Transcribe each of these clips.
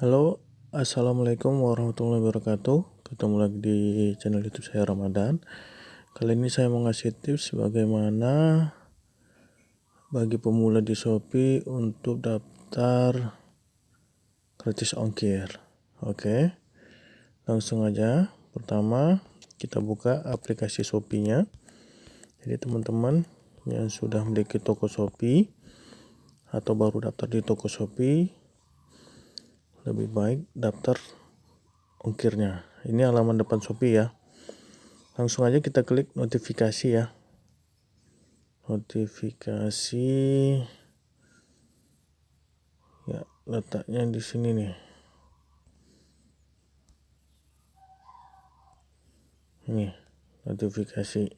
Halo, Assalamualaikum warahmatullahi wabarakatuh. Ketemu lagi di channel YouTube saya Ramadan. Kali ini saya mau ngasih tips bagaimana bagi pemula di Shopee untuk daftar gratis ongkir. Oke. Langsung aja. Pertama, kita buka aplikasi Shopee-nya. Jadi teman-teman yang sudah memiliki toko Shopee atau baru daftar di toko Shopee lebih baik daftar ongkirnya ini halaman depan Shopee ya. Langsung aja kita klik notifikasi ya. Notifikasi. Ya letaknya di sini nih. Ini notifikasi.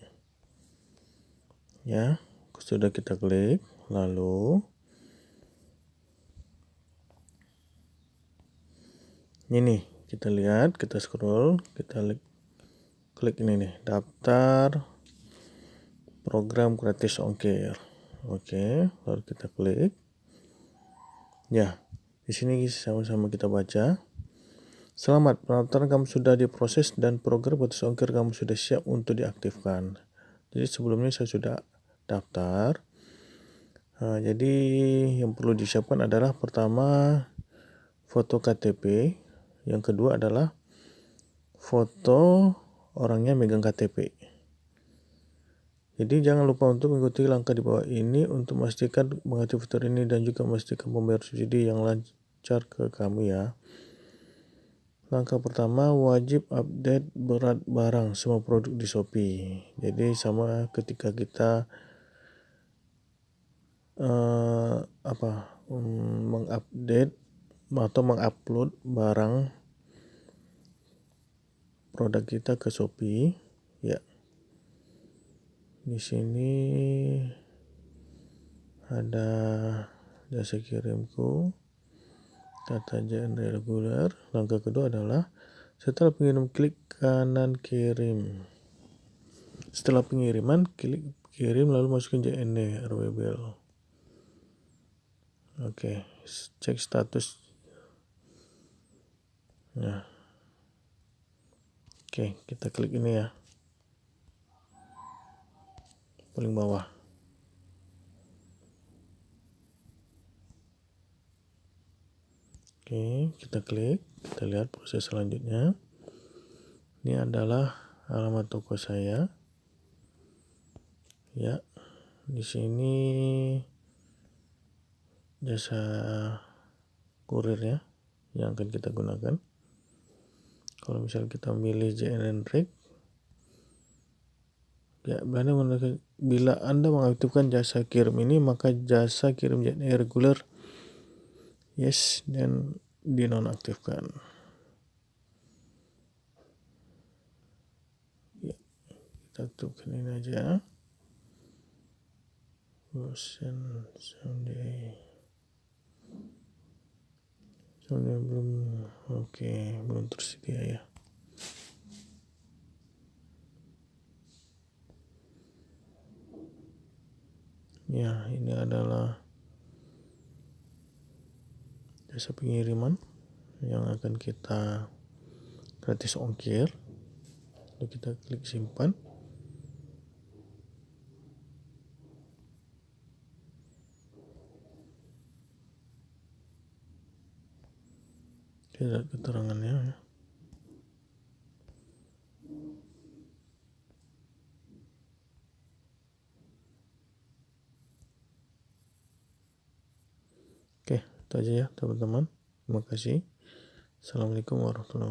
Ya sudah kita klik lalu ini kita lihat kita scroll kita klik ini nih daftar program gratis ongkir oke lalu kita klik ya di sini sama-sama kita baca Selamat, pendaftaran kamu sudah diproses dan program gratis ongkir kamu sudah siap untuk diaktifkan. Jadi sebelumnya saya sudah daftar. Nah, jadi yang perlu disiapkan adalah pertama foto KTP yang kedua adalah foto orangnya megang KTP. Jadi jangan lupa untuk mengikuti langkah di bawah ini untuk memastikan mengaktifkan ini dan juga memastikan pembayar subsidi yang lancar ke kamu ya. Langkah pertama wajib update berat barang semua produk di Shopee. Jadi sama ketika kita uh, apa um, mengupdate atau mengupload barang produk kita ke Shopee. Ya. Di sini ada jasa kirimku kata JN reguler. Langkah kedua adalah setelah pengirim klik kanan kirim. Setelah pengiriman klik kirim lalu masukin JND RWBL oke cek status Nah. Oke, kita klik ini ya. Paling bawah. Oke, kita klik, kita lihat proses selanjutnya. Ini adalah alamat toko saya. Ya, di sini jasa kurir ya yang akan kita gunakan kalau misal kita milih JNN Rig ya bila anda mengaktifkan jasa kirim ini maka jasa kirim JNN reguler. Yes dan dinonaktifkan. Ya kita aktifkan ini aja. Bosan someday soalnya belum oke belum tersedia ya. Ya ini adalah jasa pengiriman yang akan kita gratis ongkir. Lalu kita klik simpan tidak keterangannya ya. Oke, itu aja ya teman-teman. Terima kasih. Assalamualaikum warahmatullahi.